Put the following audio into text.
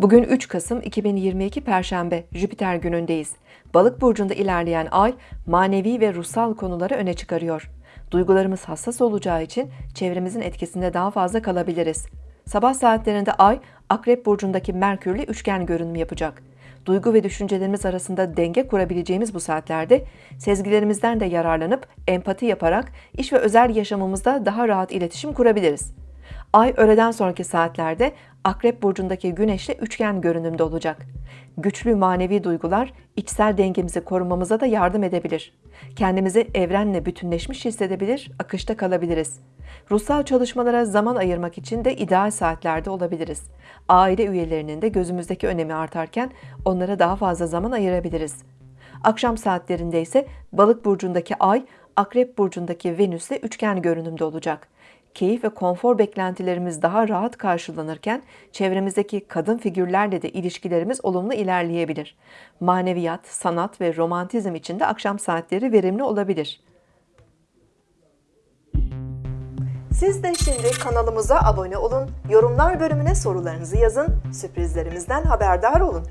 Bugün 3 Kasım 2022 Perşembe, Jüpiter günündeyiz. Balık burcunda ilerleyen ay manevi ve ruhsal konuları öne çıkarıyor. Duygularımız hassas olacağı için çevremizin etkisinde daha fazla kalabiliriz. Sabah saatlerinde ay Akrep burcundaki Merkürle üçgen görünüm yapacak. Duygu ve düşüncelerimiz arasında denge kurabileceğimiz bu saatlerde sezgilerimizden de yararlanıp empati yaparak iş ve özel yaşamımızda daha rahat iletişim kurabiliriz. Ay öğleden sonraki saatlerde Akrep burcundaki Güneş'le üçgen görünümde olacak. Güçlü manevi duygular içsel dengemizi korumamıza da yardım edebilir. Kendimizi evrenle bütünleşmiş hissedebilir, akışta kalabiliriz. Ruhsal çalışmalara zaman ayırmak için de ideal saatlerde olabiliriz. Aile üyelerinin de gözümüzdeki önemi artarken onlara daha fazla zaman ayırabiliriz. Akşam saatlerinde ise Balık burcundaki Ay, Akrep burcundaki Venüs'le üçgen görünümde olacak. Keyif ve konfor beklentilerimiz daha rahat karşılanırken çevremizdeki kadın figürlerle de ilişkilerimiz olumlu ilerleyebilir. Maneviyat, sanat ve romantizm için de akşam saatleri verimli olabilir. Siz de şimdi kanalımıza abone olun, yorumlar bölümüne sorularınızı yazın, sürprizlerimizden haberdar olun.